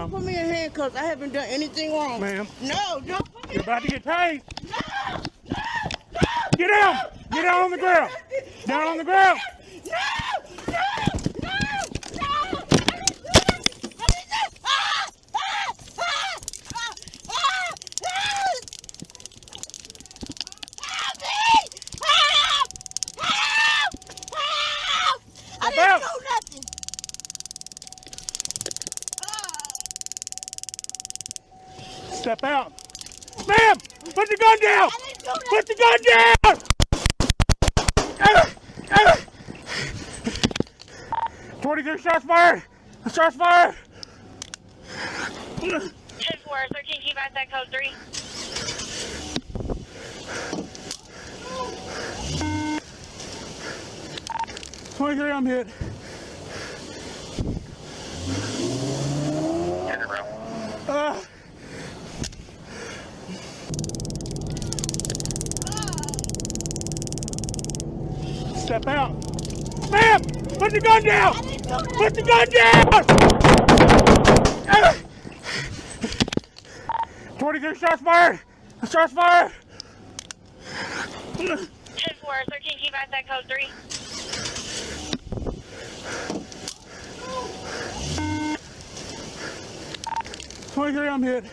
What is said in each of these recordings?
Don't put me in handcuffs. I haven't done anything wrong. Ma'am. No, don't put me You're about to get tased. No, no, no. Get down. Get down on the ground. Down on the ground. No, no. Step out. Ma'am, put the gun down. Do Put the gun down. 23 shots fired. Shots fired. 10 4, 13 keep that code 3. Twenty-three, I'm hit. Step out. Ma'am, put the gun down. Put the gun down. Twenty-three shots fired. Shots fired. 10 4, 13 keep at that code 3. Twenty-three, I'm hit.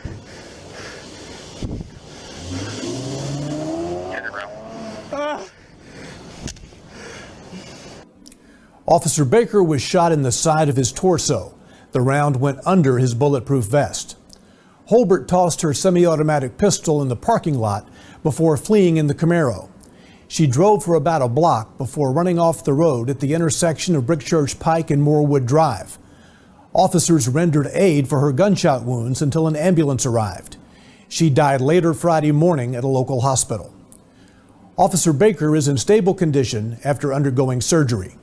Officer Baker was shot in the side of his torso. The round went under his bulletproof vest. Holbert tossed her semi automatic pistol in the parking lot before fleeing in the Camaro. She drove for about a block before running off the road at the intersection of Brick Church Pike and Moorwood Drive. Officers rendered aid for her gunshot wounds until an ambulance arrived. She died later Friday morning at a local hospital. Officer Baker is in stable condition after undergoing surgery.